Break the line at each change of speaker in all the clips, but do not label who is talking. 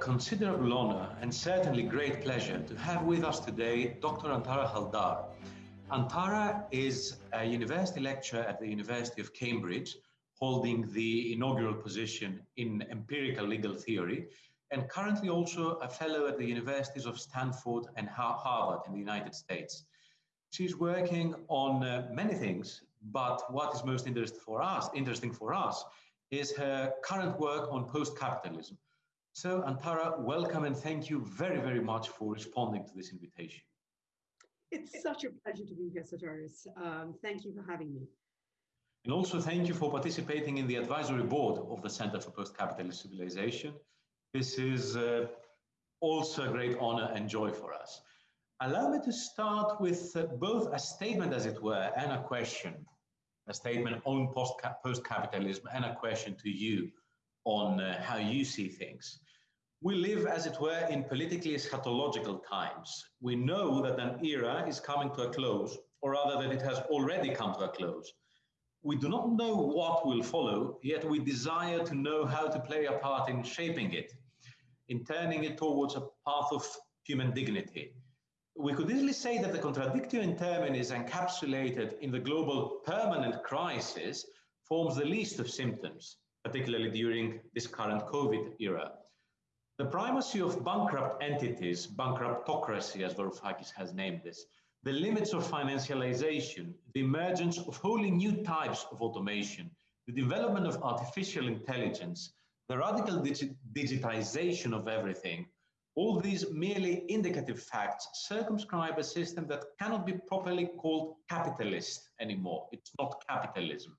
considerable honor and certainly great pleasure to have with us today Dr. Antara Haldar. Antara is a university lecturer at the University of Cambridge, holding the inaugural position in empirical legal theory, and currently also a fellow at the universities of Stanford and Harvard in the United States. She's working on uh, many things, but what is most interest for us, interesting for us is her current work on post-capitalism. So Antara, welcome and thank you very, very much for responding to this invitation.
It's such a pleasure to be here, Sotirios. Um, thank you for having me.
And also thank you for participating in the advisory board of the Center for Post-Capitalist Civilization. This is uh, also a great honor and joy for us. Allow me to start with uh, both a statement, as it were, and a question. A statement on post-capitalism and a question to you on uh, how you see things. We live, as it were, in politically eschatological times. We know that an era is coming to a close, or rather that it has already come to a close. We do not know what will follow, yet we desire to know how to play a part in shaping it, in turning it towards a path of human dignity. We could easily say that the contradictio in terminis encapsulated in the global permanent crisis forms the least of symptoms, particularly during this current COVID era. The primacy of bankrupt entities, bankruptocracy as Varoufakis has named this, the limits of financialization, the emergence of wholly new types of automation, the development of artificial intelligence, the radical digi digitization of everything, all these merely indicative facts circumscribe a system that cannot be properly called capitalist anymore. It's not capitalism.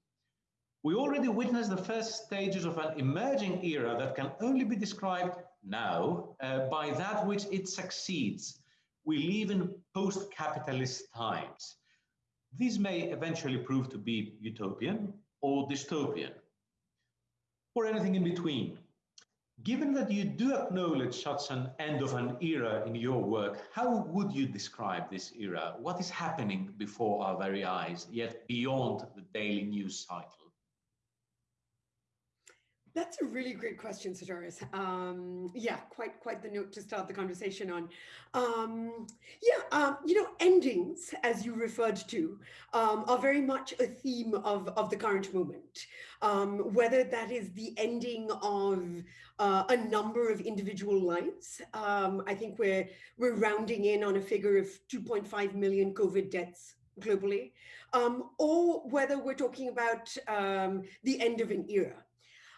We already witnessed the first stages of an emerging era that can only be described now uh, by that which it succeeds we live in post-capitalist times. These may eventually prove to be utopian or dystopian, or anything in between. Given that you do acknowledge such an end of an era in your work, how would you describe this era? What is happening before our very eyes, yet beyond the daily news cycle?
That's a really great question, Sotirios. Um, yeah, quite quite the note to start the conversation on. Um, yeah, um, you know, endings, as you referred to, um, are very much a theme of, of the current moment. Um, whether that is the ending of uh, a number of individual lives, um, I think we're we're rounding in on a figure of 2.5 million COVID deaths globally, or whether we're talking about the end of an era.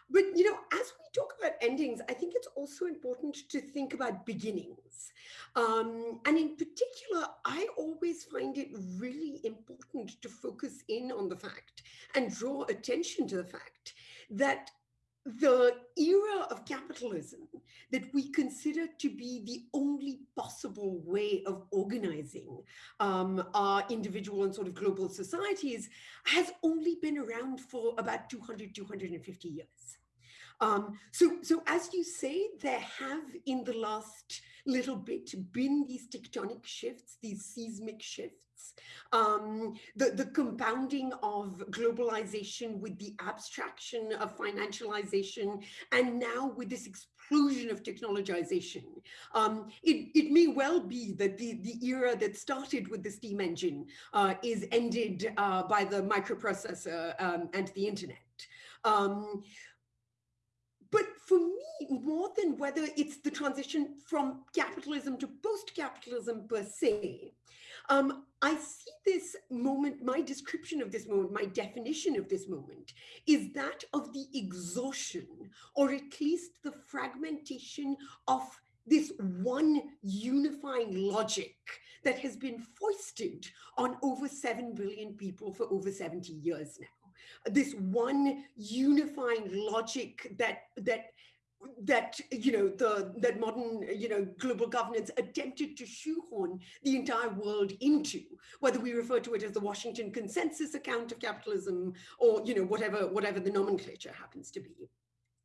But, you know, as we talk about endings, I think it's also important to think about beginnings. Um, and in particular, I always find it really important to focus in on the fact and draw attention to the fact that the era of capitalism that we consider to be the only possible way of organizing um, our individual and sort of global societies has only been around for about 200, 250 years. Um, so, so as you say, there have in the last little bit been these tectonic shifts, these seismic shifts, um, the, the compounding of globalization with the abstraction of financialization, and now with this explosion of technologization. Um, it, it may well be that the, the era that started with the steam engine uh, is ended uh, by the microprocessor um, and the internet. Um, more than whether it's the transition from capitalism to post-capitalism per se, um, I see this moment, my description of this moment, my definition of this moment, is that of the exhaustion, or at least the fragmentation of this one unifying logic that has been foisted on over 7 billion people for over 70 years now. This one unifying logic that that that you know the that modern you know global governance attempted to shoehorn the entire world into whether we refer to it as the washington consensus account of capitalism or you know whatever whatever the nomenclature happens to be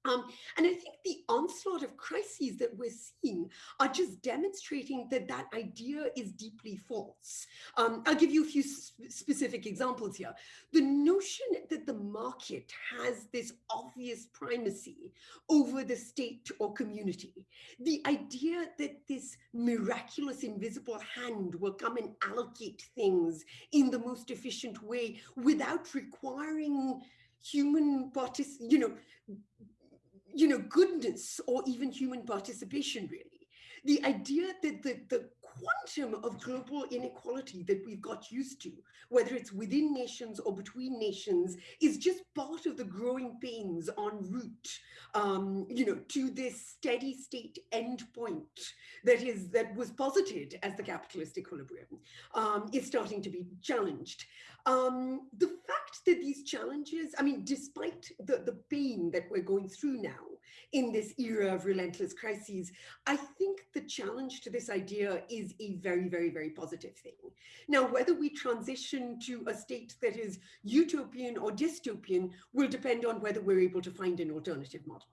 Um, and I think the onslaught of crises that we're seeing are just demonstrating that that idea is deeply false. Um, I'll give you a few specific examples here. The notion that the market has this obvious primacy over the state or community, the idea that this miraculous invisible hand will come and allocate things in the most efficient way without requiring human participation, you know, you know, goodness or even human participation, really. The idea that the, the quantum of global inequality that we've got used to, whether it's within nations or between nations, is just part of the growing pains en route, um, you know, to this steady state endpoint that is that was posited as the capitalist equilibrium um, is starting to be challenged. Um, the fact that these challenges, I mean, despite the, the pain that we're going through now in this era of relentless crises, I think the challenge to this idea is a very, very, very positive thing. Now, whether we transition to a state that is utopian or dystopian will depend on whether we're able to find an alternative model.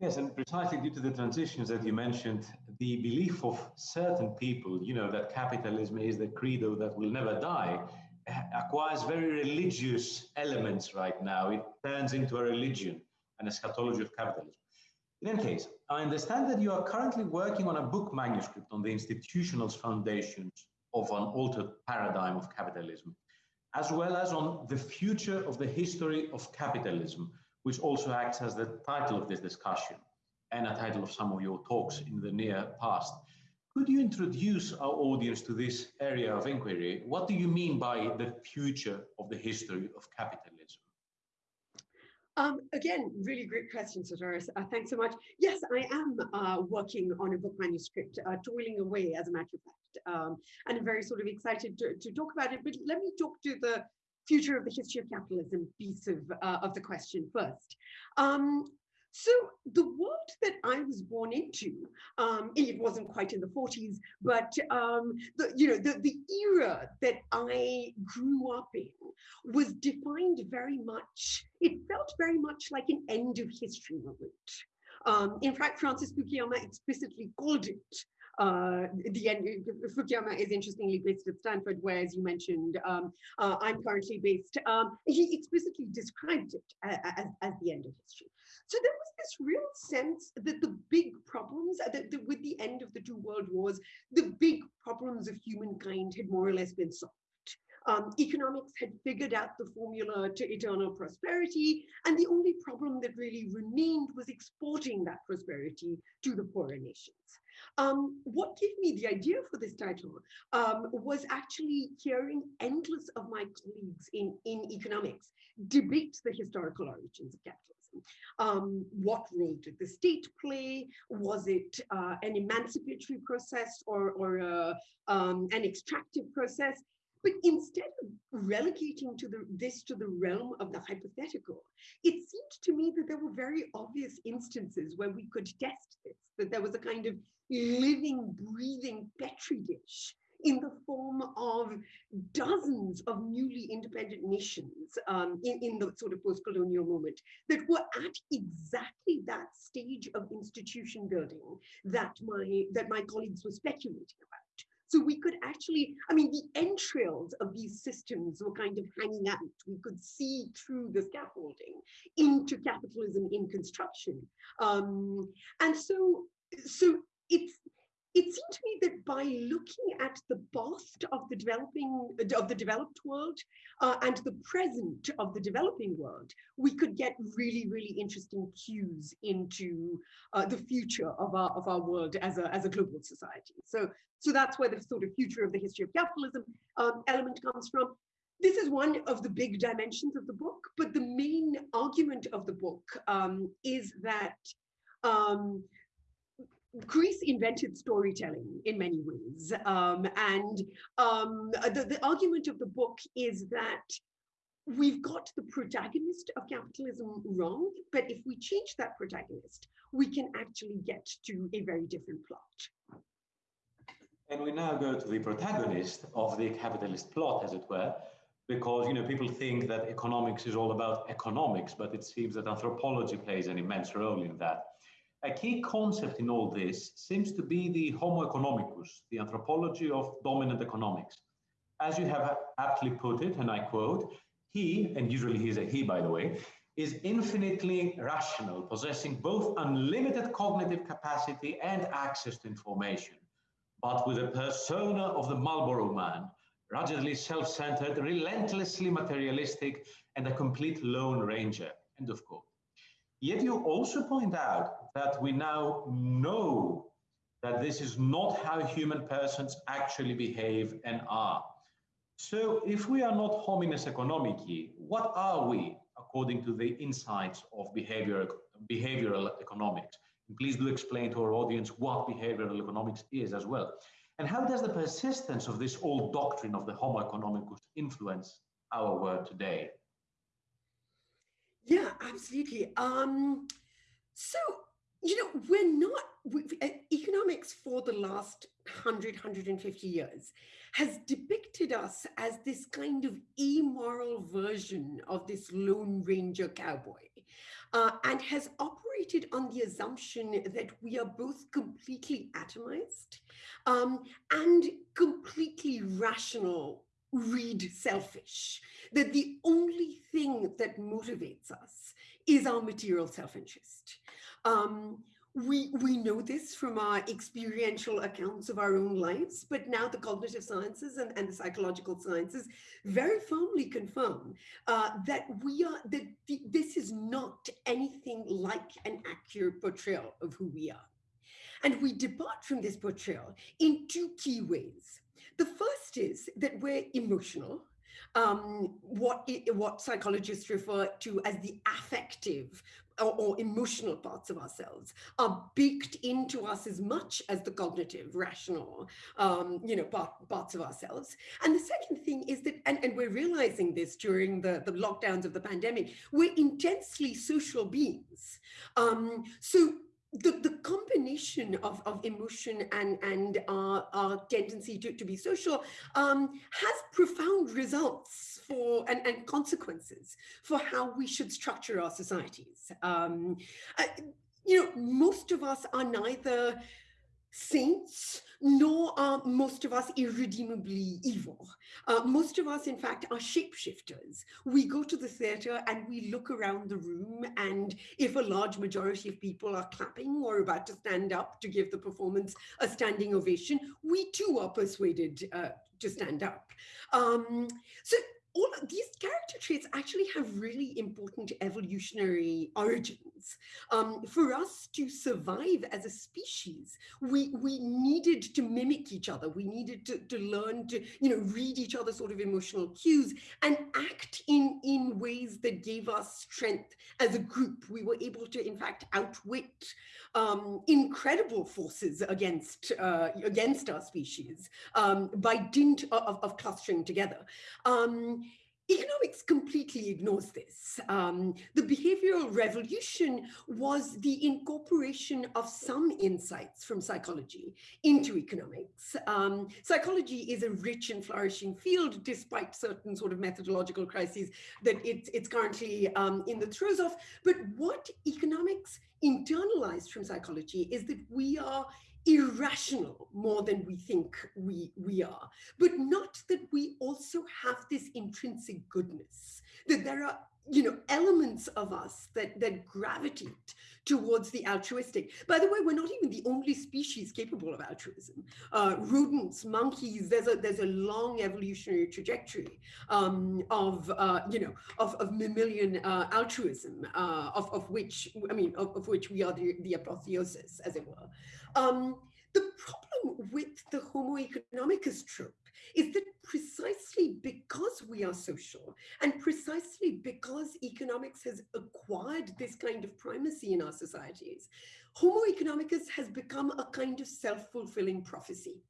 Yes, and precisely due to the transitions that you mentioned, the belief of certain people, you know, that capitalism is the credo that will never die, acquires very religious elements right now. It turns into a religion, an eschatology of capitalism. In any case, I understand that you are currently working on a book manuscript on the institutional foundations of an altered paradigm of capitalism, as well as on the future of the history of capitalism, which also acts as the title of this discussion and a title of some of your talks in the near past. Could you introduce our audience to this area of inquiry? What do you mean by the future of the history of capitalism?
Um, again, really great question, Doris. Uh, thanks so much. Yes, I am uh, working on a book manuscript, uh, toiling away, as a matter of fact, um, and I'm very sort of excited to, to, talk about it. But let me talk to the future of the history of capitalism piece of, uh, of the question first. Um, so the world that I was born into, um, it wasn't quite in the 40s, but um, the, you know, the, the era that I grew up in was defined very much, it felt very much like an end of history moment. Um, in fact, Francis Fukuyama explicitly called it uh, the end, Fukuyama is interestingly based at Stanford, where, as you mentioned, um, uh, I'm currently based. Um, he explicitly described it as, as, the end of history. So there was this real sense that the big problems, uh, that, with the end of the two world wars, the big problems of humankind had more or less been solved. Um, economics had figured out the formula to eternal prosperity, and the only problem that really remained was exporting that prosperity to the poorer nations. Um, what gave me the idea for this title um, was actually hearing endless of my colleagues in, in economics debate the historical origins of capitalism. Um, what role did the state play? Was it uh, an emancipatory process or, or uh, um, an extractive process? But instead of relegating to the, this to the realm of the hypothetical, it seemed to me that there were very obvious instances where we could test this, that there was a kind of living, breathing petri dish in the form of dozens of newly independent nations um, in, in the sort of post-colonial moment that were at exactly that stage of institution building that my that my colleagues were speculating about. So we could actually, I mean, the entrails of these systems were kind of hanging out. We could see through the scaffolding into capitalism in construction. Um, and so, so it's it seemed to me that by looking at the past of the developing of the developed world uh, and the present of the developing world, we could get really, really interesting cues into uh, the future of our of our world as a as a global society. So, so that's where the sort of future of the history of capitalism um, element comes from. This is one of the big dimensions of the book, but the main argument of the book um, is that um, Greece invented storytelling in many ways. Um, and um, the, the argument of the book is that we've got the protagonist of capitalism wrong, but if we change that protagonist, we can actually get to a very different plot.
And we now go to the protagonist of the capitalist plot, as it were, because you know people think that economics is all about economics, but it seems that anthropology plays an immense role in that. A key concept in all this seems to be the Homo economicus, the anthropology of dominant economics. As you have aptly put it, and I quote, he, and usually he's a he by the way, is infinitely rational, possessing both unlimited cognitive capacity and access to information, but with a persona of the Marlboro man, ruggedly self-centered, relentlessly materialistic, and a complete lone ranger, end of quote. Yet you also point out that we now know that this is not how human persons actually behave and are. So if we are not homines economici, what are we according to the insights of behavior, behavioral economics? And please do explain to our audience what behavioral economics is as well. And how does the persistence of this old doctrine of the Homo economicus influence our world today?
Yeah, absolutely. Um, so, you know, we're not, we, uh, economics for the last 100, 150 years has depicted us as this kind of immoral version of this Lone Ranger cowboy uh, and has operated on the assumption that we are both completely atomized um, and completely rational, read selfish, that the only thing that motivates us is our material self-interest. Um, we, we know this from our experiential accounts of our own lives, but now the cognitive sciences and, and the psychological sciences very firmly confirm uh, that we are that this is not anything like an accurate portrayal of who we are. And we depart from this portrayal in two key ways. The first is that we're emotional, um, what, what psychologists refer to as the affective or, or, emotional parts of ourselves are baked into us as much as the cognitive, rational, um, you know, part, parts of ourselves. And the second thing is that, and, and we're realizing this during the, the lockdowns of the pandemic, we're intensely social beings. Um, so the, the combination of, of emotion and, and our, our tendency to, to be social um, has profound results for and, and consequences for how we should structure our societies. Um, uh, you know, most of us are neither saints, nor are most of us irredeemably evil. Uh, most of us, in fact, are shapeshifters. We go to the theatre and we look around the room and if a large majority of people are clapping or about to stand up to give the performance a standing ovation, we too are persuaded uh, to stand up. Um, so all of these character traits actually have really important evolutionary origins. Um, for us to survive as a species, we, we needed to mimic each other. We needed to, to learn to, you know, read each other's sort of emotional cues and act in, in ways that gave us strength as a group. We were able to, in fact, outwit um, incredible forces against, uh, against our species um, by dint of, of clustering together. Um, Economics completely ignores this. Um, the behavioral revolution was the incorporation of some insights from psychology into economics. Um, psychology is a rich and flourishing field despite certain sort of methodological crises that it, it's currently um, in the throes of. But what economics internalized from psychology is that we are irrational more than we think we, we are, but not that we also have this intrinsic goodness, that there are you know, elements of us that, that gravitate towards the altruistic. By the way, we're not even the only species capable of altruism. Uh, rodents, monkeys, there's a, there's a long evolutionary trajectory um, of, uh, you know, of, of mammalian uh, altruism, uh, of, of which, I mean, of, of which we are the, the apotheosis, as it were. Um, the problem with the Homo economicus trope is that precisely because we are social and precisely because economics has acquired this kind of primacy in our societies, Homo economicus has become a kind of self-fulfilling prophecy.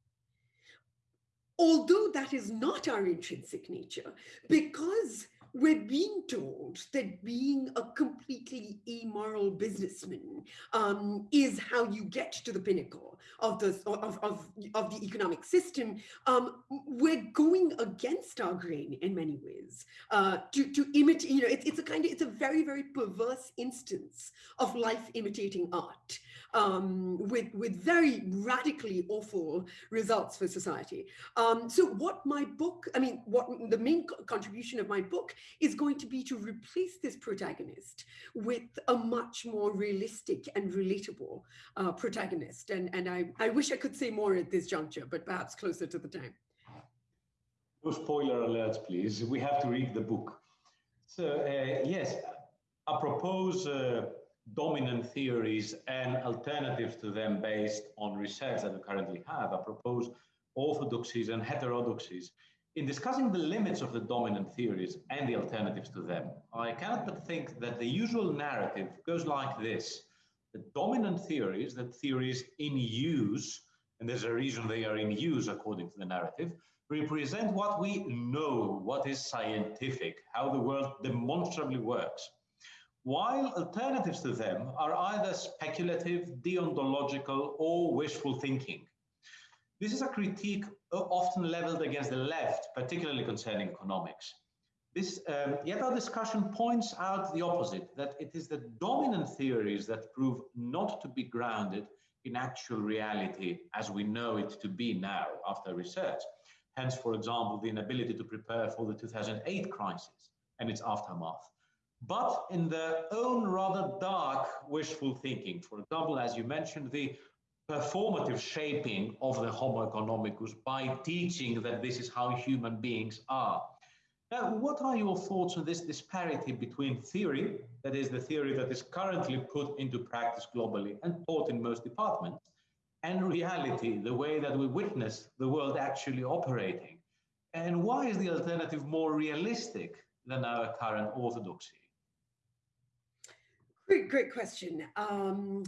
Although that is not our intrinsic nature, because we're being told that being a completely immoral businessman um, is how you get to the pinnacle of the of, of, of the economic system. Um, we're going against our grain in many ways uh, to to imitate. You know, it's it's a kind of it's a very very perverse instance of life imitating art um, with, with very radically awful results for society. Um, so what my book, I mean, what the main contribution of my book is going to be to replace this protagonist with a much more realistic and relatable uh, protagonist. And, and I, I wish I could say more at this juncture, but perhaps closer to the time.
No spoiler alerts, please. We have to read the book. So uh, yes, I propose uh, dominant theories and alternatives to them based on research that we currently have. I propose orthodoxies and heterodoxies. In discussing the limits of the dominant theories and the alternatives to them, I cannot but think that the usual narrative goes like this. The dominant theories, that theories in use, and there's a reason they are in use according to the narrative, represent what we know, what is scientific, how the world demonstrably works while alternatives to them are either speculative, deontological, or wishful thinking. This is a critique often leveled against the left, particularly concerning economics. This, um, yet our discussion points out the opposite, that it is the dominant theories that prove not to be grounded in actual reality as we know it to be now after research. Hence, for example, the inability to prepare for the 2008 crisis and its aftermath but in their own rather dark wishful thinking. For example, as you mentioned, the performative shaping of the Homo economicus by teaching that this is how human beings are. Now, what are your thoughts on this disparity between theory, that is the theory that is currently put into practice globally and taught in most departments, and reality, the way that we witness the world actually operating? And why is the alternative more realistic than our current orthodoxy?
Great, great question. Um,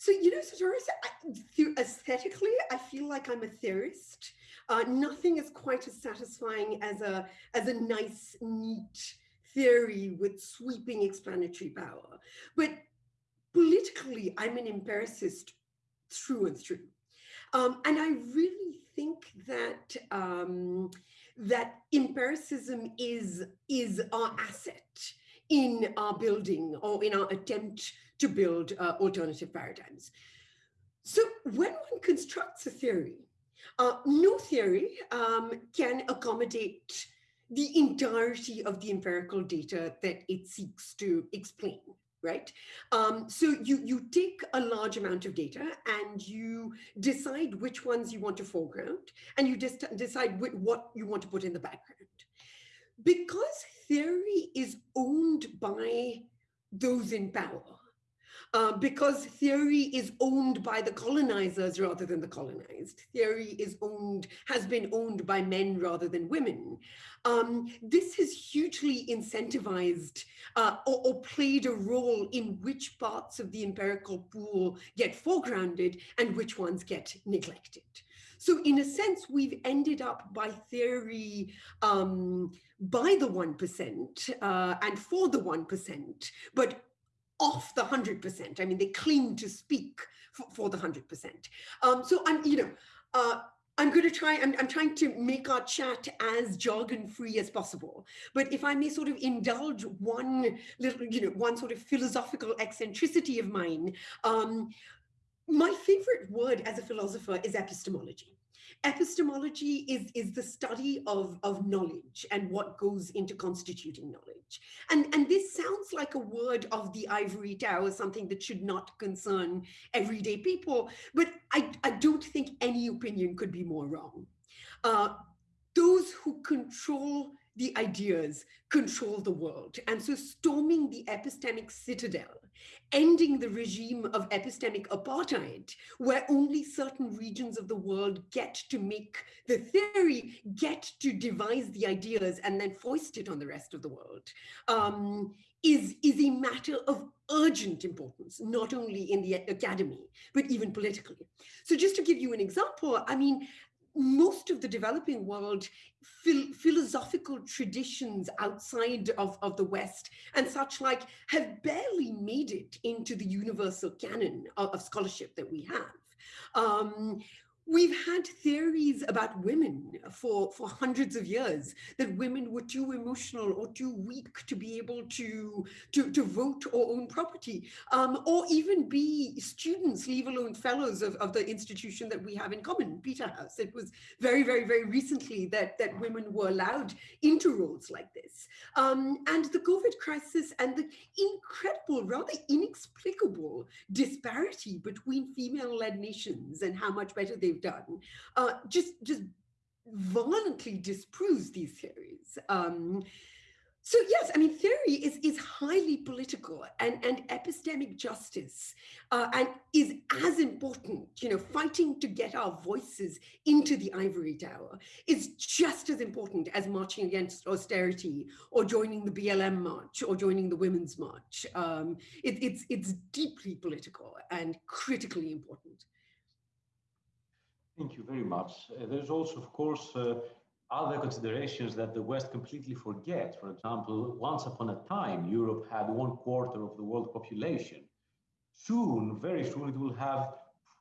so, you know, Sotirios, aesthetically, I feel like I'm a theorist. Uh, nothing is quite as satisfying as a, as a nice, neat theory with sweeping explanatory power. But politically, I'm an empiricist through and through. Um, and I really think that um, that empiricism is, is our asset in our building or in our attempt to build uh, alternative paradigms. So when one constructs a theory, uh, no theory um, can accommodate the entirety of the empirical data that it seeks to explain, right? Um, so you, you take a large amount of data and you decide which ones you want to foreground and you just decide what you want to put in the background. Because theory is owned by those in power. Uh, because theory is owned by the colonizers rather than the colonized. Theory is owned, has been owned by men rather than women. Um, this has hugely incentivized uh, or, or, played a role in which parts of the empirical pool get foregrounded and which ones get neglected. So in a sense, we've ended up by theory um, by the 1% uh, and for the 1%, but off the 100%. I mean, they claim to speak for, for the 100%. Um, so I'm, you know, uh, I'm going to try, I'm, I'm trying to make our chat as jargon free as possible. But if I may sort of indulge one little, you know, one sort of philosophical eccentricity of mine, um, my favorite word as a philosopher is epistemology. Epistemology is, is the study of, of knowledge and what goes into constituting knowledge. And, and this sounds like a word of the ivory tower, something that should not concern everyday people, but I, I don't think any opinion could be more wrong. Uh, those who control the ideas control the world. And so storming the epistemic citadel ending the regime of epistemic apartheid, where only certain regions of the world get to make the theory, get to devise the ideas and then foist it on the rest of the world, um, is, is a matter of urgent importance, not only in the academy, but even politically. So just to give you an example, I mean, most of the developing world phil philosophical traditions outside of, of the West and such like have barely made it into the universal canon of, of scholarship that we have. Um, We've had theories about women for, for hundreds of years, that women were too emotional or too weak to be able to, to, to vote or own property, um, or even be students, leave alone fellows of, of the institution that we have in common, Peterhouse. It was very, very, very recently that, that women were allowed into roles like this. Um, and the COVID crisis and the incredible, rather inexplicable disparity between female-led nations and how much better they've done, uh, just just violently disproves these theories. Um, so yes, I mean, theory is, is highly political and, and epistemic justice uh, and is as important, you know, fighting to get our voices into the ivory tower is just as important as marching against austerity or joining the BLM march or joining the women's march. Um, it, it's, it's deeply political and critically important.
Thank you very much. Uh, there's also, of course, uh, other considerations that the West completely forgets. For example, once upon a time, Europe had one quarter of the world population. Soon, very soon, it will have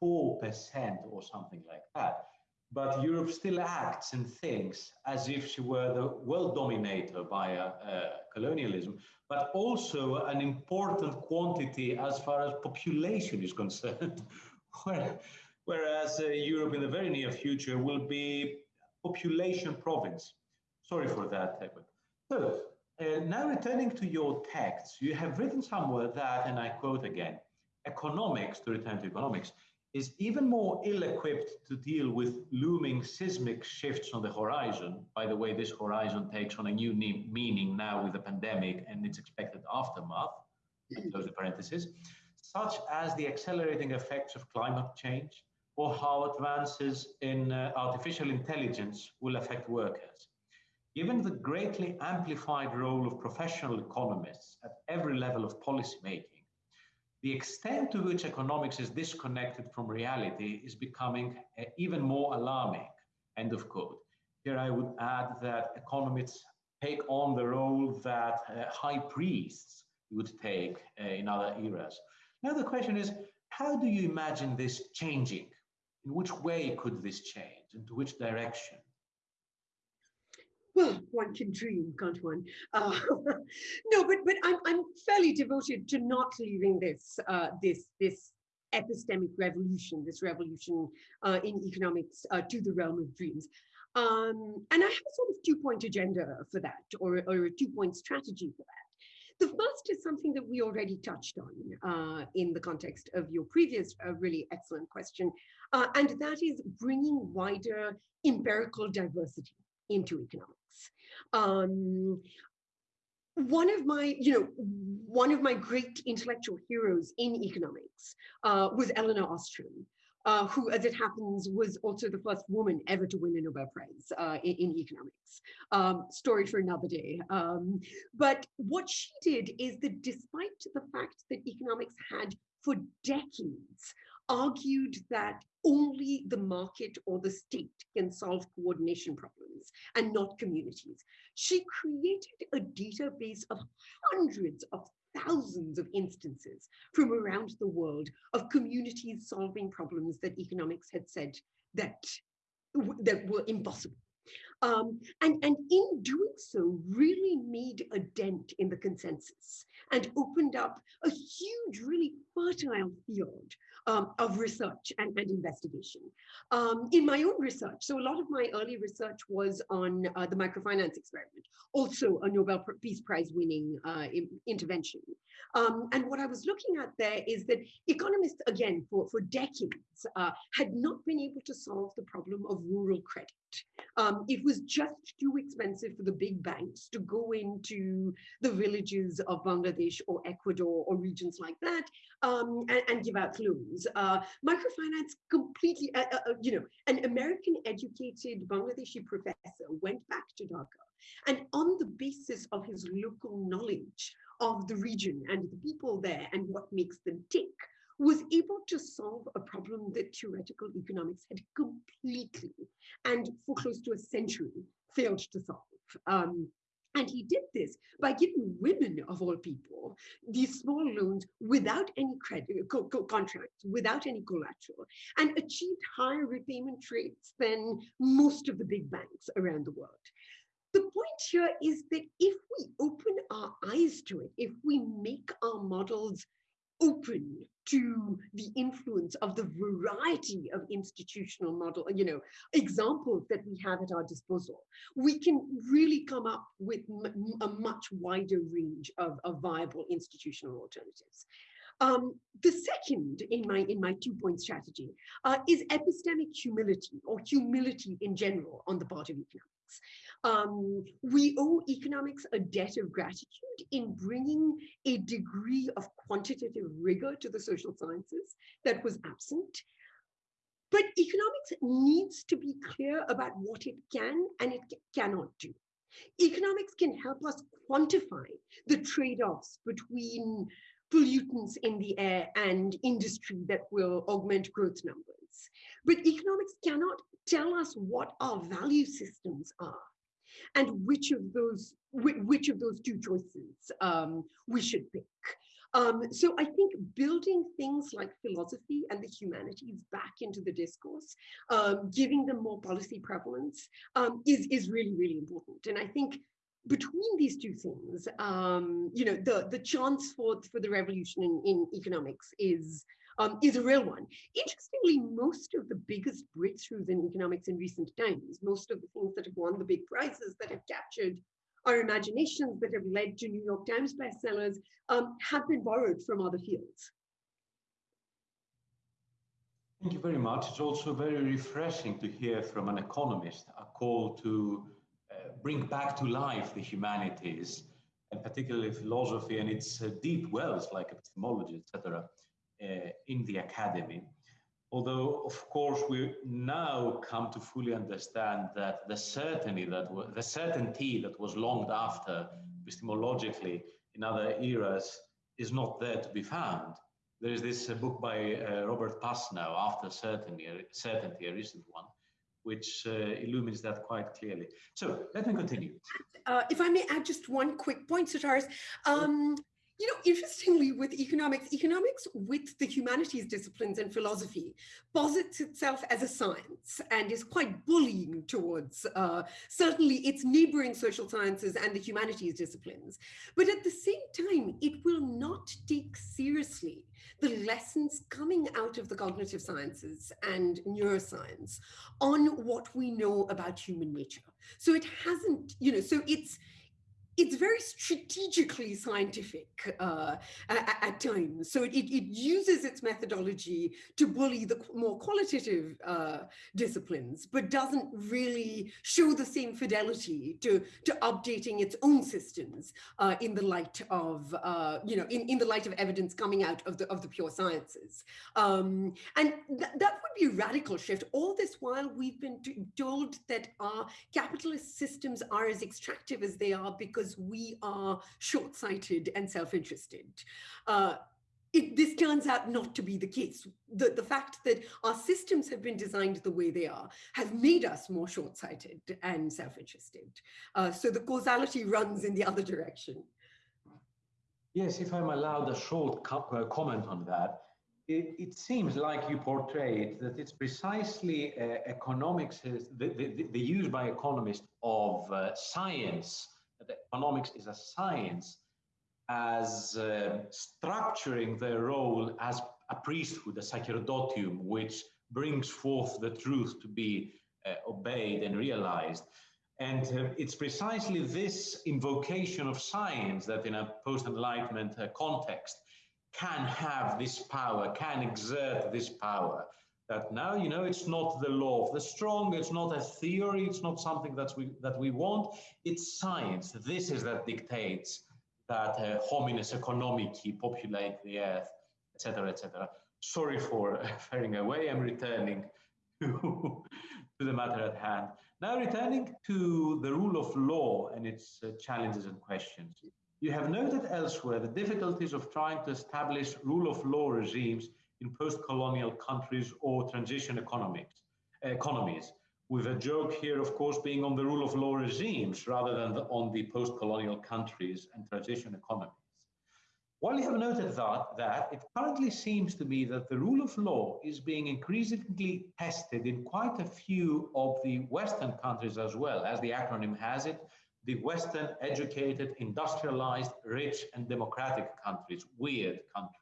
4% or something like that. But Europe still acts and thinks as if she were the world dominator by uh, colonialism, but also an important quantity as far as population is concerned. where whereas uh, Europe in the very near future will be population province. Sorry for that, Edward. So uh, now returning to your text, you have written somewhere that, and I quote again, economics, to return to economics, is even more ill-equipped to deal with looming seismic shifts on the horizon. By the way, this horizon takes on a new meaning now with the pandemic and its expected aftermath, close the parentheses, such as the accelerating effects of climate change, or how advances in uh, artificial intelligence will affect workers. Given the greatly amplified role of professional economists at every level of policymaking, the extent to which economics is disconnected from reality is becoming uh, even more alarming. End of quote. Here I would add that economists take on the role that uh, high priests would take uh, in other eras. Now the question is, how do you imagine this changing? In which way could this change? Into which direction?
Well, one can dream, can't one? Uh, no, but but I'm I'm fairly devoted to not leaving this uh, this this epistemic revolution, this revolution uh, in economics uh, to the realm of dreams. Um, and I have a sort of two-point agenda for that, or, or a two-point strategy for that. The first is something that we already touched on uh, in the context of your previous uh, really excellent question, uh, and that is bringing wider empirical diversity into economics. Um, one of my, you know, one of my great intellectual heroes in economics uh, was Elinor Ostrom, uh, who, as it happens, was also the first woman ever to win a Nobel Prize uh, in, in, economics. Um, story for another day. Um, but what she did is that despite the fact that economics had for decades argued that only the market or the state can solve coordination problems and not communities. She created a database of hundreds of thousands of instances from around the world of communities solving problems that economics had said that, that were impossible. Um, and, and in doing so, really made a dent in the consensus and opened up a huge, really fertile field um, of research and, and investigation. Um, in my own research, so a lot of my early research was on uh, the microfinance experiment, also a Nobel Peace Prize winning uh, intervention. Um, and what I was looking at there is that economists, again, for, for decades, uh, had not been able to solve the problem of rural credit. Um, it was just too expensive for the big banks to go into the villages of Bangladesh or Ecuador or regions like that um, and, and, give out loans. Uh, microfinance completely, uh, uh, uh, you know, an American educated Bangladeshi professor went back to Dhaka and on the basis of his local knowledge of the region and the people there and what makes them tick, was able to solve a problem that theoretical economics had completely and for close to a century failed to solve. Um, and he did this by giving women, of all people, these small loans without any credit co co contracts, without any collateral, and achieved higher repayment rates than most of the big banks around the world. The point here is that if we open our eyes to it, if we make our models open to the influence of the variety of institutional model, you know, examples that we have at our disposal, we can really come up with a much wider range of, of viable institutional alternatives. Um, the second in my in my two point strategy uh, is epistemic humility or humility in general on the part of economics. Um, we owe economics a debt of gratitude in bringing a degree of quantitative rigor to the social sciences that was absent. But economics needs to be clear about what it can and it cannot do. Economics can help us quantify the trade-offs between pollutants in the air and industry that will augment growth numbers. But economics cannot tell us what our value systems are and which of those which of those two choices um, we should pick. Um, so I think building things like philosophy and the humanities back into the discourse, um, giving them more policy prevalence um, is, is really, really important. And I think between these two things, um, you know, the, the chance for, for the revolution in, in economics is um, is a real one. Interestingly, most of the biggest breakthroughs in economics in recent times, most of the things that have won the big prizes that have captured our imaginations that have led to New York Times bestsellers um, have been borrowed from other fields.
Thank you very much. It's also very refreshing to hear from an economist a call to uh, bring back to life the humanities, and particularly philosophy and its uh, deep wells like epistemology, etc. Uh, in the academy. Although, of course, we now come to fully understand that the certainty that the certainty that was longed after epistemologically in other eras is not there to be found. There is this uh, book by uh, Robert Pasnau, After Certainty, Certainty, a recent one, which uh, illumines that quite clearly. So let me continue.
Uh, if I may add just one quick point, Sotiris. Um, you know, interestingly, with economics, economics with the humanities disciplines and philosophy posits itself as a science and is quite bullying towards uh, certainly its neighboring social sciences and the humanities disciplines. But at the same time, it will not take seriously the lessons coming out of the cognitive sciences and neuroscience on what we know about human nature. So it hasn't, you know, so it's it's very strategically scientific uh, at, at, times. So it, it, uses its methodology to bully the more qualitative uh, disciplines, but doesn't really show the same fidelity to, to updating its own systems uh, in the light of, uh, you know, in, in the light of evidence coming out of the, of the pure sciences. Um, and th that would be a radical shift. All this while we've been told that our capitalist systems are as extractive as they are because because we are short-sighted and self-interested. Uh, it, this turns out not to be the case. The, the fact that our systems have been designed the way they are has made us more short-sighted and self-interested. Uh, so the causality runs in the other direction.
Yes, if I'm allowed a short co uh, comment on that, it, it, seems like you portrayed that it's precisely uh, economics, the, the, the, use by economists of uh, science that economics is a science as uh, structuring their role as a priesthood, a sacerdotium, which brings forth the truth to be uh, obeyed and realized. And uh, it's precisely this invocation of science that in a post-enlightenment uh, context can have this power, can exert this power that now you know it's not the law of the strong it's not a theory it's not something that we that we want. It's science. This is that dictates that uh, homines economici populate the earth etc etc sorry for faring away. I'm returning to, to the matter at hand. Now returning to the rule of law and its uh, challenges and questions. You have noted elsewhere the difficulties of trying to establish rule of law regimes in post-colonial countries or transition economics, economies, with a joke here, of course, being on the rule of law regimes rather than the, on the post-colonial countries and transition economies. While you have noted that, that, it currently seems to me that the rule of law is being increasingly tested in quite a few of the Western countries as well, as the acronym has it, the Western educated, industrialized, rich, and democratic countries, weird countries.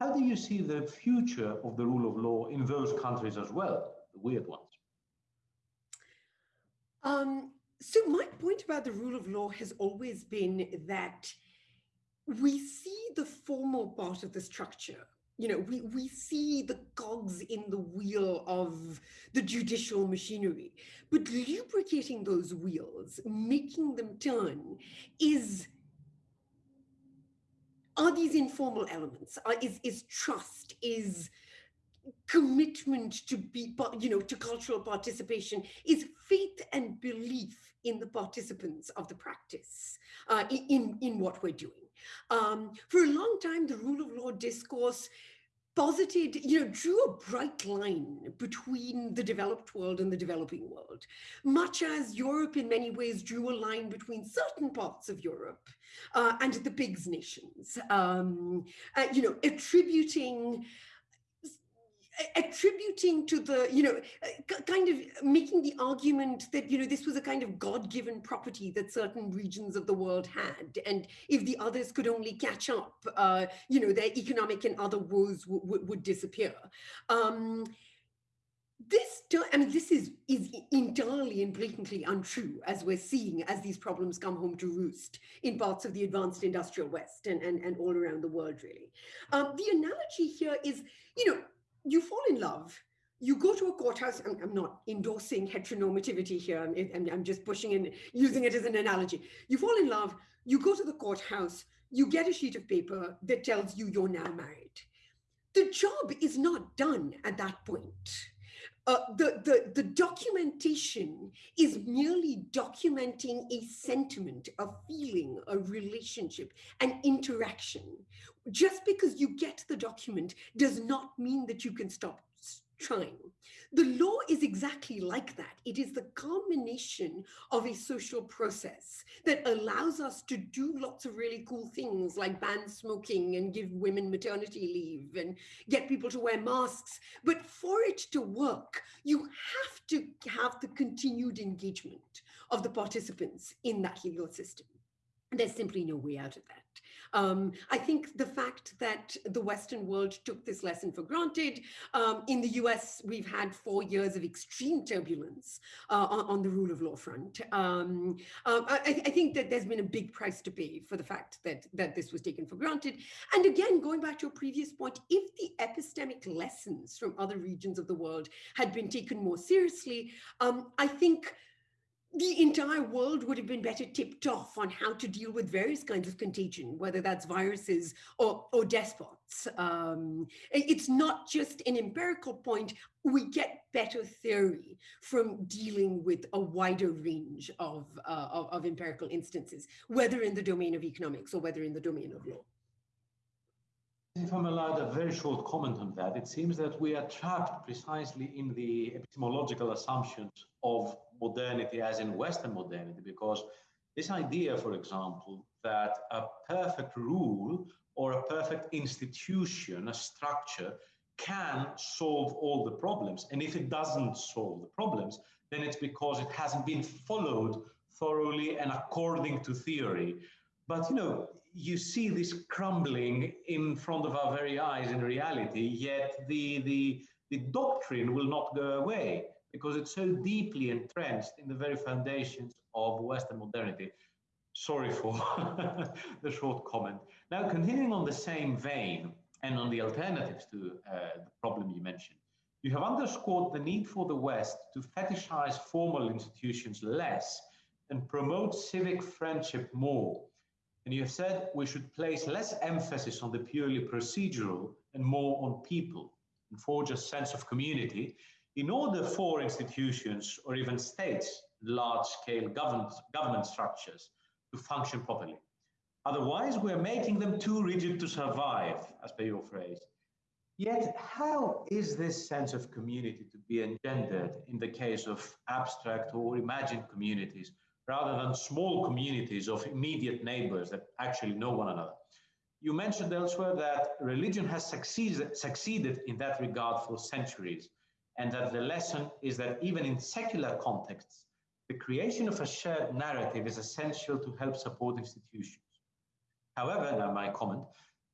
How do you see the future of the rule of law in those countries as well, the weird ones?
Um, so my point about the rule of law has always been that we see the formal part of the structure. You know, we, we see the cogs in the wheel of the judicial machinery, but lubricating those wheels, making them turn is are these informal elements? Are, is, is trust, is commitment to be, you know, to cultural participation, is faith and belief in the participants of the practice, uh, in, in what we're doing. Um, for a long time, the rule of law discourse posited, you know, drew a bright line between the developed world and the developing world, much as Europe in many ways drew a line between certain parts of Europe uh, and the PIGS nations, um, uh, you know, attributing attributing to the, you know, kind of making the argument that, you know, this was a kind of God-given property that certain regions of the world had. And if the others could only catch up, uh, you know, their economic and other woes would disappear. Um, this, I mean, this is, is entirely and blatantly untrue, as we're seeing as these problems come home to roost in parts of the advanced industrial West and, and, and all around the world, really. Um, the analogy here is, you know, you fall in love, you go to a courthouse, I'm, I'm not endorsing heteronormativity here, I'm, I'm just pushing in, using it as an analogy. You fall in love, you go to the courthouse, you get a sheet of paper that tells you you're now married. The job is not done at that point. Uh, the, the, the documentation is merely documenting a sentiment, a feeling, a relationship, an interaction. Just because you get the document does not mean that you can stop trying. The law is exactly like that. It is the culmination of a social process that allows us to do lots of really cool things like ban smoking and give women maternity leave and get people to wear masks. But for it to work, you have to have the continued engagement of the participants in that legal system. There's simply no way out of that. Um, I think the fact that the Western world took this lesson for granted, um, in the US, we've had four years of extreme turbulence uh, on, the rule of law front. Um, uh, I, I, think that there's been a big price to pay for the fact that, that this was taken for granted. And again, going back to your previous point, if the epistemic lessons from other regions of the world had been taken more seriously, um, I think the entire world would have been better tipped off on how to deal with various kinds of contagion, whether that's viruses or, or despots. Um, it's not just an empirical point. We get better theory from dealing with a wider range of, uh, of, of empirical instances, whether in the domain of economics or whether in the domain of law.
If I'm allowed a very short comment on that, it seems that we are trapped precisely in the epistemological assumptions of modernity as in Western modernity, because this idea, for example, that a perfect rule or a perfect institution, a structure, can solve all the problems. And if it doesn't solve the problems, then it's because it hasn't been followed thoroughly and according to theory. But you know, you see this crumbling in front of our very eyes in reality, yet the, the, the doctrine will not go away because it's so deeply entrenched in the very foundations of Western modernity. Sorry for the short comment. Now, continuing on the same vein and on the alternatives to uh, the problem you mentioned, you have underscored the need for the West to fetishize formal institutions less and promote civic friendship more. And you have said we should place less emphasis on the purely procedural and more on people and forge a sense of community in order for institutions or even states, large-scale government, government structures to function properly. Otherwise, we're making them too rigid to survive, as per your phrase. Yet, how is this sense of community to be engendered in the case of abstract or imagined communities, rather than small communities of immediate neighbors that actually know one another? You mentioned elsewhere that religion has succeeded, succeeded in that regard for centuries, and that the lesson is that even in secular contexts, the creation of a shared narrative is essential to help support institutions. However, now my comment,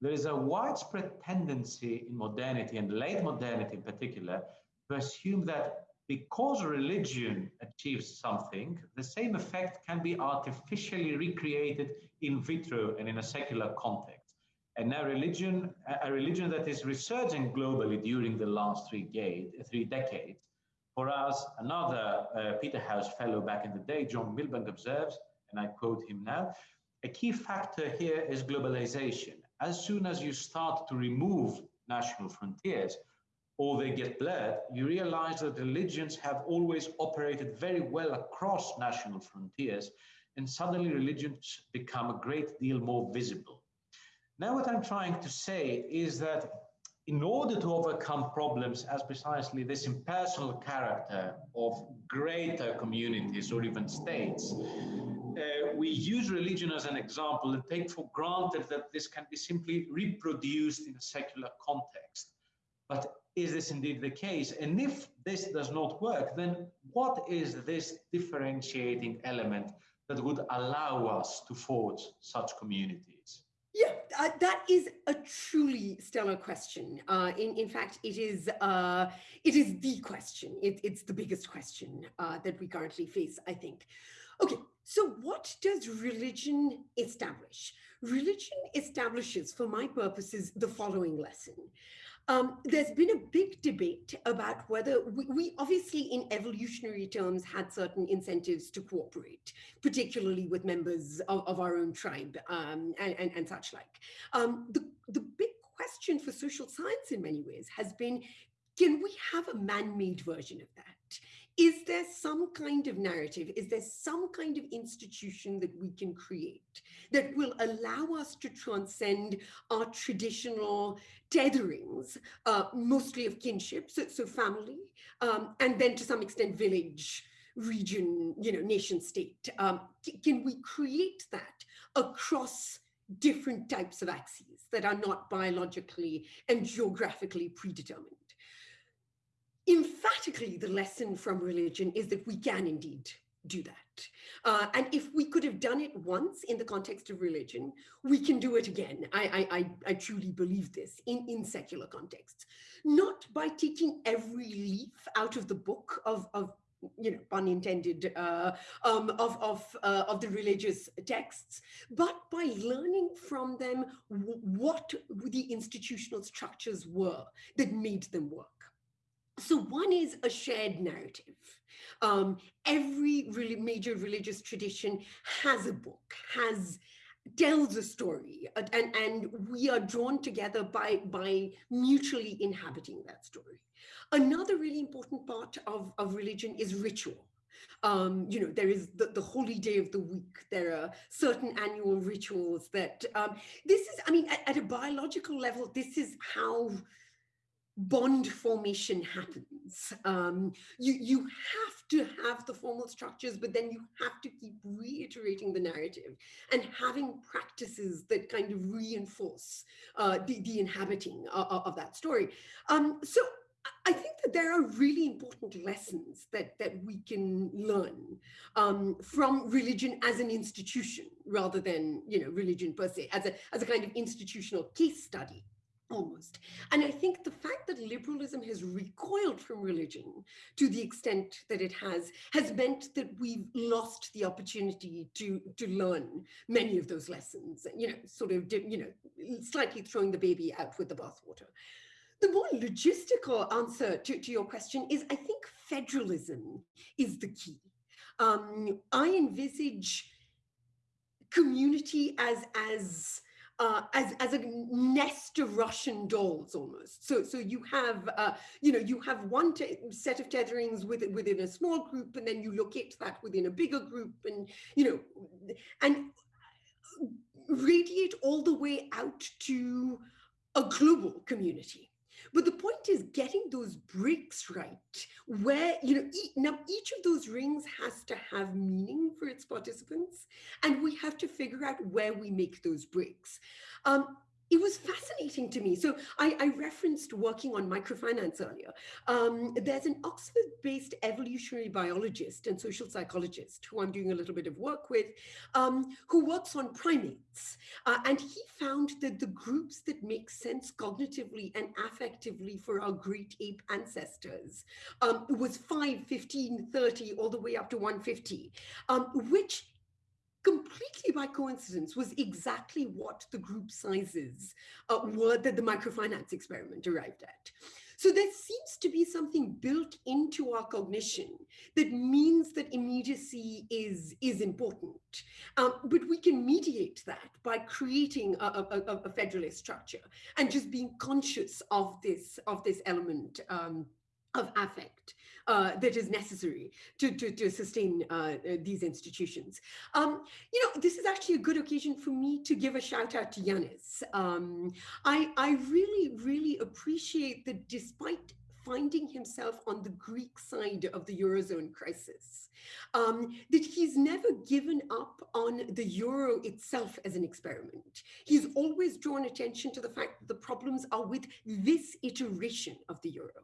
there is a widespread tendency in modernity and late modernity in particular to assume that because religion achieves something, the same effect can be artificially recreated in vitro and in a secular context. And now religion, a religion that is resurging globally during the last three, three decades, for us, another uh, Peterhouse fellow back in the day, John Milbank observes, and I quote him now, a key factor here is globalization. As soon as you start to remove national frontiers, or they get blurred, you realize that religions have always operated very well across national frontiers, and suddenly religions become a great deal more visible. Now, what I'm trying to say is that in order to overcome problems as precisely this impersonal character of greater communities or even states, uh, we use religion as an example and take for granted that this can be simply reproduced in a secular context. But is this indeed the case? And if this does not work, then what is this differentiating element that would allow us to forge such communities?
Yeah, uh, that is a truly stellar question. Uh, in, in fact, it is uh, it is the question. It, it's the biggest question uh, that we currently face, I think. Okay, so what does religion establish? Religion establishes, for my purposes, the following lesson. Um, there's been a big debate about whether we, we, obviously in evolutionary terms had certain incentives to cooperate, particularly with members of, of our own tribe um, and, and, and, such like. Um, the, the big question for social science in many ways has been, can we have a man-made version of that? Is there some kind of narrative? Is there some kind of institution that we can create that will allow us to transcend our traditional tetherings, uh, mostly of kinship, so, so family, um, and then to some extent village, region, you know, nation state? Um, can we create that across different types of axes that are not biologically and geographically predetermined? Emphatically the lesson from religion is that we can indeed do that. Uh, and if we could have done it once in the context of religion, we can do it again. I, I, I, truly believe this in, in secular contexts, not by taking every leaf out of the book of, of you know, pun intended, uh, um, of, of, uh, of the religious texts, but by learning from them what the institutional structures were that made them work. So one is a shared narrative. Um, every really major religious tradition has a book, has tells a story, and, and we are drawn together by, by mutually inhabiting that story. Another really important part of, of religion is ritual. Um, you know, there is the, the holy day of the week. There are certain annual rituals that um, this is, I mean, at, at a biological level, this is how bond formation happens. Um, you, you have to have the formal structures, but then you have to keep reiterating the narrative and having practices that kind of reinforce uh, the, the inhabiting of, of that story. Um, so I think that there are really important lessons that, that we can learn um, from religion as an institution rather than, you know, religion per se, as a, as a kind of institutional case study almost. And I think the fact that liberalism has recoiled from religion to the extent that it has, has meant that we've lost the opportunity to, to learn many of those lessons, you know, sort of, you know, slightly throwing the baby out with the bathwater. The more logistical answer to, to your question is, I think federalism is the key. Um, I envisage community as, as uh, as, as a nest of Russian dolls almost. So, so you have, uh, you know, you have one set of tetherings within, within a small group, and then you locate that within a bigger group, and, you know, and radiate all the way out to a global community. But the point is getting those bricks right, where, you know, e now each of those rings has to have meaning for its participants, and we have to figure out where we make those bricks. Um, it was fascinating to me. So I, I referenced working on microfinance earlier. Um, there's an Oxford-based evolutionary biologist and social psychologist who I'm doing a little bit of work with, um, who works on primates. Uh, and he found that the groups that make sense cognitively and affectively for our great ape ancestors um, was 5, 15, 30, all the way up to 150, um, which completely by coincidence was exactly what the group sizes uh, were that the microfinance experiment arrived at. So there seems to be something built into our cognition that means that immediacy is, is important. Um, but we can mediate that by creating a, a, a, federalist structure and just being conscious of this, of this element um, of affect uh, that is necessary to, to, to sustain uh, uh, these institutions. Um, you know, this is actually a good occasion for me to give a shout out to Yanis. Um, I, I really, really appreciate that despite finding himself on the Greek side of the Eurozone crisis, um, that he's never given up on the Euro itself as an experiment. He's always drawn attention to the fact that the problems are with this iteration of the Euro.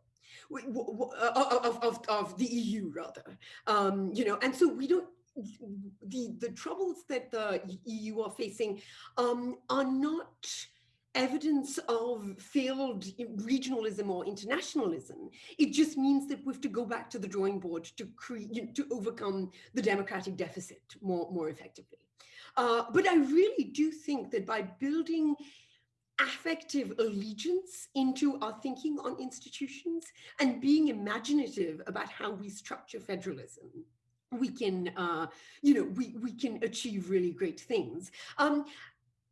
Uh, of, of, of the EU rather. Um, you know, and so we don't the the troubles that the EU are facing um, are not evidence of failed regionalism or internationalism. It just means that we have to go back to the drawing board to create to overcome the democratic deficit more more effectively. Uh, but I really do think that by building affective allegiance into our thinking on institutions and being imaginative about how we structure federalism we can uh, you know we we can achieve really great things um,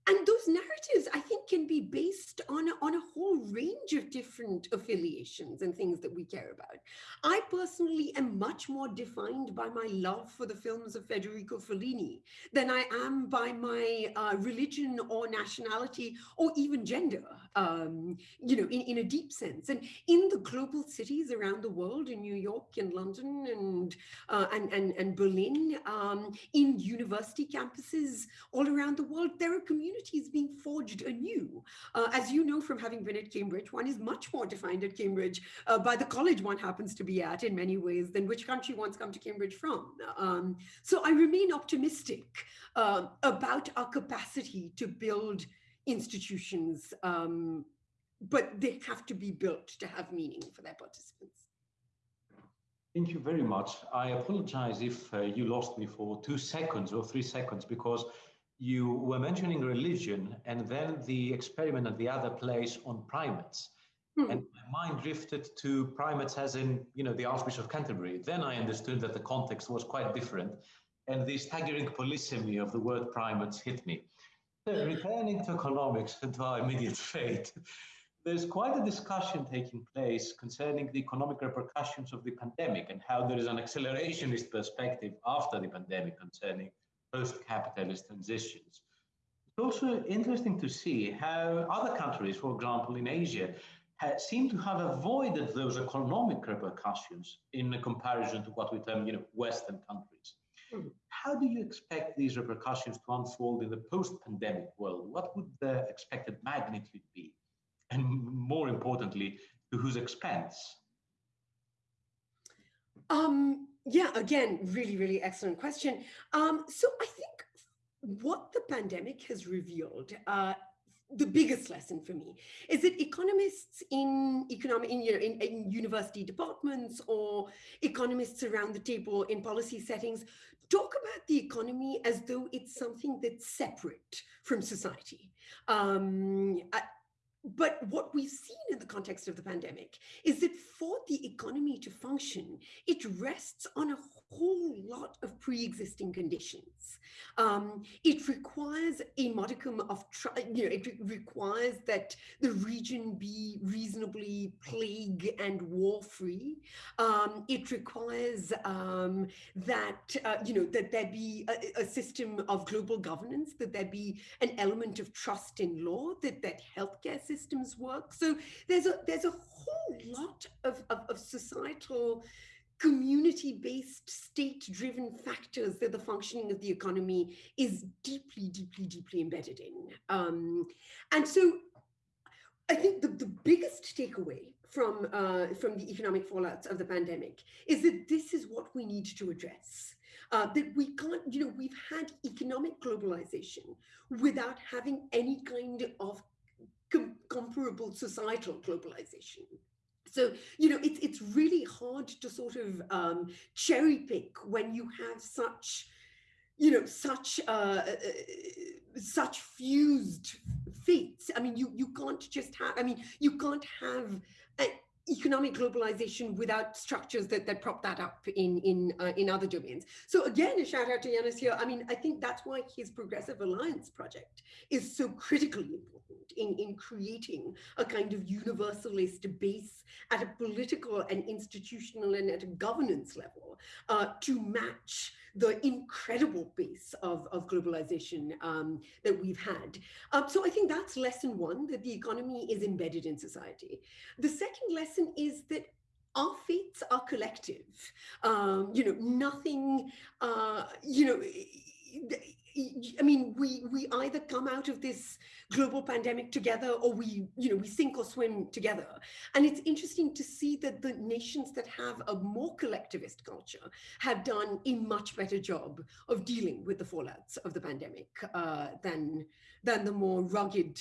and those narratives, I think, can be based on a, on a whole range of different affiliations and things that we care about. I personally am much more defined by my love for the films of Federico Fellini than I am by my uh, religion or nationality or even gender, um, you know, in, in a deep sense. And in the global cities around the world, in New York and London and, uh, and, and, and Berlin, um, in university campuses all around the world, there are communities communities being forged anew. Uh, as you know from having been at Cambridge, one is much more defined at Cambridge uh, by the college one happens to be at in many ways than which country one's come to Cambridge from. Um, so I remain optimistic uh, about our capacity to build institutions, um, but they have to be built to have meaning for their participants.
Thank you very much. I apologize if uh, you lost me for two seconds or three seconds because you were mentioning religion and then the experiment at the other place on primates. Hmm. And my mind drifted to primates as in, you know, the Archbishop of Canterbury. Then I understood that the context was quite different. And the staggering polysemy of the word primates hit me. So returning to economics and to our immediate fate, there's quite a discussion taking place concerning the economic repercussions of the pandemic and how there is an accelerationist perspective after the pandemic concerning post-capitalist transitions. It's also interesting to see how other countries, for example, in Asia, seem to have avoided those economic repercussions in comparison to what we term, you know, Western countries. Mm. How do you expect these repercussions to unfold in the post-pandemic world? What would the expected magnitude be? And more importantly, to whose expense?
Um, yeah, again, really, really excellent question. Um, so I think what the pandemic has revealed, uh, the biggest lesson for me is that economists in economic in, you know, in, in university departments or economists around the table in policy settings talk about the economy as though it's something that's separate from society. Um, but what we've seen in the context of the pandemic is that for the economy to function, it rests on a whole lot of pre-existing conditions. Um, it requires a modicum of, you know, it re requires that the region be reasonably plague and war-free. Um, it requires um, that, uh, you know, that there be a, a, system of global governance, that there be an element of trust in law, that, that healthcare systems work. So there's a, there's a whole lot of, of, of societal community-based, state-driven factors that the functioning of the economy is deeply, deeply, deeply embedded in. Um, and so I think the, the biggest takeaway from, uh, from the economic fallouts of the pandemic is that this is what we need to address. Uh, that we can't, you know, we've had economic globalization without having any kind of com comparable societal globalization. So, you know, it's, it's really hard to sort of um, cherry pick when you have such, you know, such, uh, uh, uh, such fused fates. I mean, you, you can't just have, I mean, you can't have economic globalization without structures that, that prop that up in in uh, in other domains. So again, a shout out to Yanis here. I mean, I think that's why his Progressive Alliance project is so critically important in, in creating a kind of universalist base at a political and institutional and at a governance level uh, to match the incredible pace of, of globalization um, that we've had. Um, so I think that's lesson one, that the economy is embedded in society. The second lesson is that our fates are collective. Um, you know, nothing, uh, you know, I mean, we we either come out of this global pandemic together or we, you know, we sink or swim together. And it's interesting to see that the nations that have a more collectivist culture have done a much better job of dealing with the fallouts of the pandemic uh, than, than the more rugged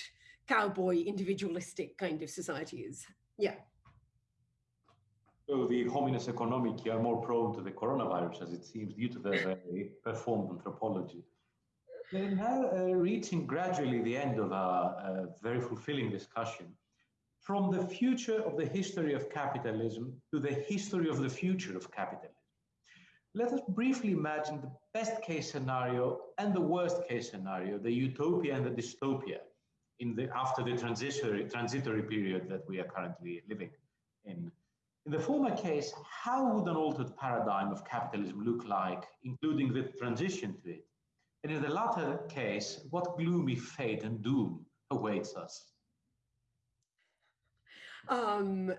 cowboy individualistic kind of societies. Yeah.
So the hominis economici are more prone to the coronavirus, as it seems, due to their performed anthropology. We're now uh, reaching gradually the end of our uh, very fulfilling discussion. From the future of the history of capitalism to the history of the future of capitalism. Let us briefly imagine the best case scenario and the worst case scenario, the utopia and the dystopia, in the, after the transitory, transitory period that we are currently living in. In the former case, how would an altered paradigm of capitalism look like, including the transition to it? And in the latter case, what gloomy fate and doom awaits us?
Um,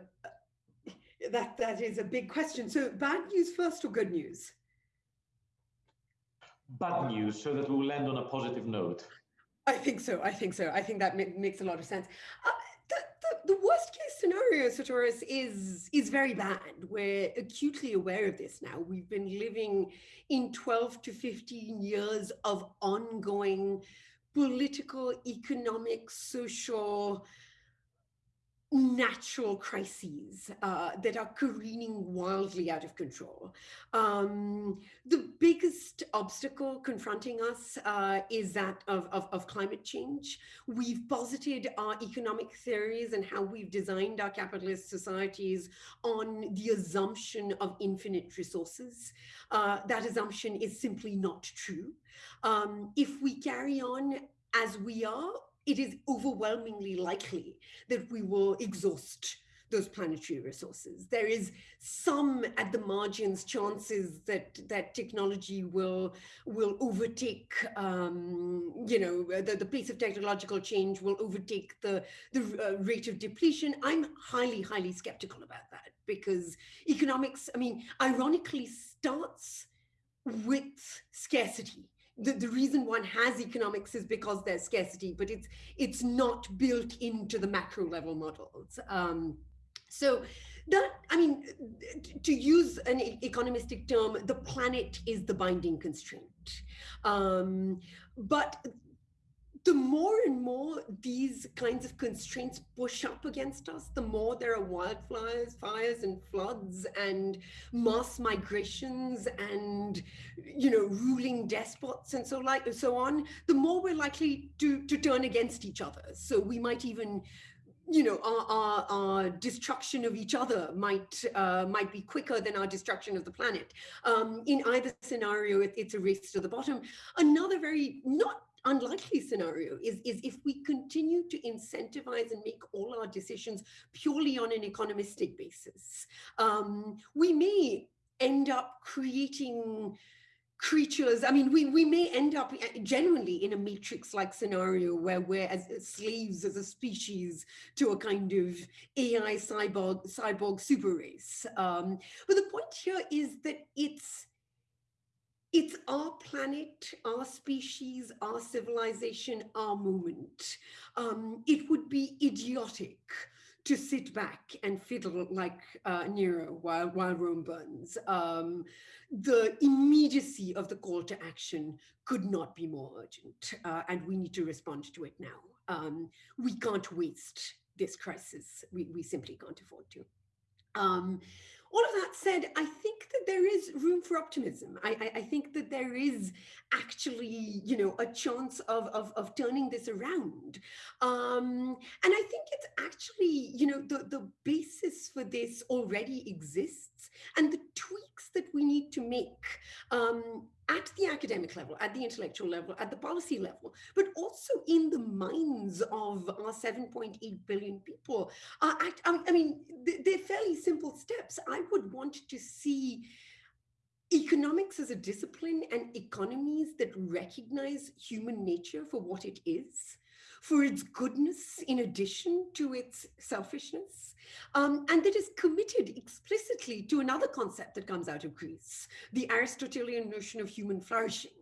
that, that is a big question. So bad news first or good news?
Bad news, so that we will end on a positive note.
I think so. I think so. I think that makes a lot of sense. Uh, the worst case scenario, Sotirios, is is very bad. We're acutely aware of this now. We've been living in 12 to 15 years of ongoing political, economic, social, natural crises uh, that are careening wildly out of control. Um, the biggest obstacle confronting us uh, is that of, of, of, climate change. We've posited our economic theories and how we've designed our capitalist societies on the assumption of infinite resources. Uh, that assumption is simply not true. Um, if we carry on as we are, it is overwhelmingly likely that we will exhaust those planetary resources. There is some at the margins chances that that technology will will overtake, um, you know, the, the pace of technological change will overtake the, the uh, rate of depletion. I'm highly, highly skeptical about that because economics, I mean, ironically starts with scarcity the, the reason one has economics is because there's scarcity, but it's it's not built into the macro level models. Um, so that, I mean, to use an economistic term, the planet is the binding constraint. Um, but the more and more these kinds of constraints push up against us, the more there are wildfires, fires and floods and mass migrations and, you know, ruling despots and so like and so on, the more we're likely to, to turn against each other. So we might even you know, our, our, our, destruction of each other might uh, might be quicker than our destruction of the planet. Um, in either scenario, it, it's a race to the bottom. Another very not unlikely scenario is, is if we continue to incentivize and make all our decisions purely on an economistic basis. Um, we may end up creating creatures i mean we we may end up uh, genuinely in a matrix-like scenario where we're as, slaves as a species to a kind of ai cyborg cyborg super race um, but the point here is that it's it's our planet, our species, our civilization, our moment. Um, it would be idiotic to sit back and fiddle like uh, Nero while, while Rome burns. Um, the immediacy of the call to action could not be more urgent, uh, and we need to respond to it now. Um, we can't waste this crisis. We, we simply can't afford to. Um, all of that said, I think that there is room for optimism. I, I, I, think that there is actually, you know, a chance of, of, of turning this around. Um, and I think it's actually, you know, the, the basis for this already exists and the tweaks that we need to make um, at the academic level, at the intellectual level, at the policy level, but also in the minds of our 7.8 billion people. Uh, I, I, mean, they're fairly simple steps. I would want to see economics as a discipline and economies that recognize human nature for what it is for its goodness in addition to its selfishness, um, and that is committed explicitly to another concept that comes out of Greece, the Aristotelian notion of human flourishing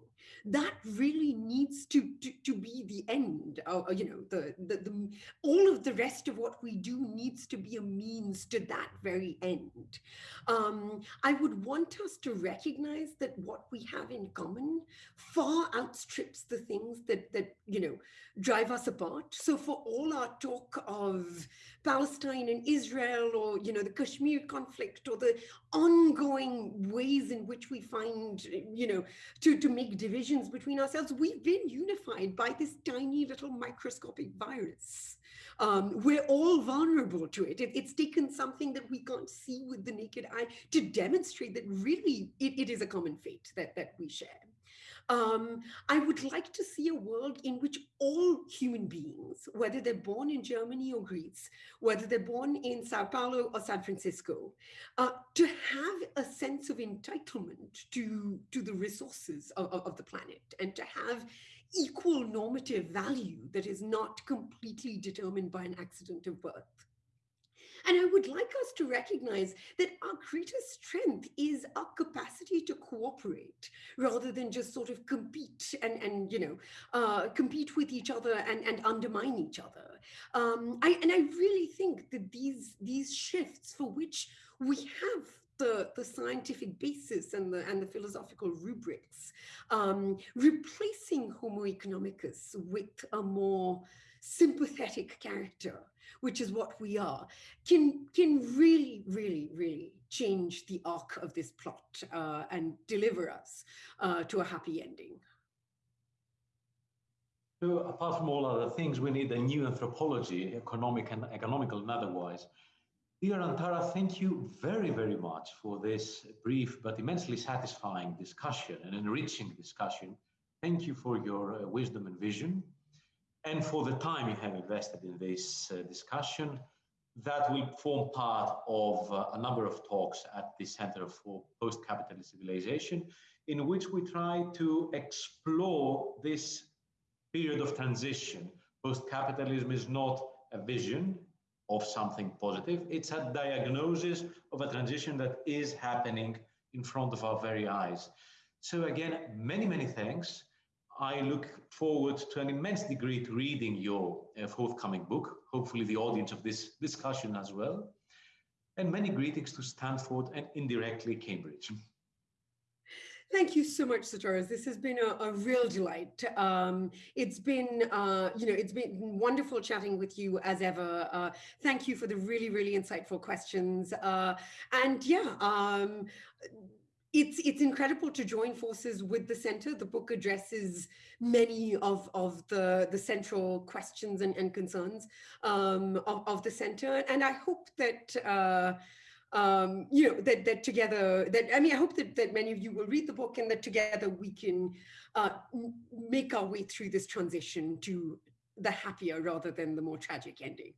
that really needs to, to, to be the end. Uh, you know, the, the, the, all of the rest of what we do needs to be a means to that very end. Um, I would want us to recognize that what we have in common far outstrips the things that, that you know, drive us apart. So for all our talk of Palestine and Israel or, you know, the Kashmir conflict or the ongoing ways in which we find, you know, to, to make divisions between ourselves, we've been unified by this tiny little microscopic virus. Um, we're all vulnerable to it. it. It's taken something that we can't see with the naked eye to demonstrate that really it, it is a common fate that, that we share. Um, I would like to see a world in which all human beings, whether they're born in Germany or Greece, whether they're born in Sao Paulo or San Francisco, uh, to have a sense of entitlement to, to the resources of, of the planet and to have equal normative value that is not completely determined by an accident of birth. And I would like us to recognize that our greatest strength is our capacity to cooperate rather than just sort of compete and, and you know, uh, compete with each other and, and undermine each other. Um, I, and I really think that these, these shifts for which we have the, the scientific basis and the, and the philosophical rubrics, um, replacing Homo economicus with a more sympathetic character which is what we are, can, can really, really, really change the arc of this plot uh, and deliver us uh, to a happy ending.
So apart from all other things, we need a new anthropology, economic and economical and otherwise. Dear Antara, thank you very, very much for this brief but immensely satisfying discussion and enriching discussion. Thank you for your uh, wisdom and vision and for the time you have invested in this uh, discussion. That will form part of uh, a number of talks at the Center for Post-Capitalist Civilization, in which we try to explore this period of transition. Post-capitalism is not a vision of something positive, it's a diagnosis of a transition that is happening in front of our very eyes. So again, many, many thanks. I look forward to an immense degree to reading your uh, forthcoming book, hopefully the audience of this discussion as well. And many greetings to Stanford and indirectly Cambridge.
Thank you so much, Sotirios. This has been a, a real delight. Um, it's been, uh, you know, it's been wonderful chatting with you as ever. Uh, thank you for the really, really insightful questions. Uh, and yeah, um, it's it's incredible to join forces with the center. The book addresses many of of the the central questions and, and concerns um, of, of the center, and I hope that. Uh, um, you know that that together that I mean I hope that that many of you will read the book and that together we can uh, make our way through this transition to the happier rather than the more tragic ending.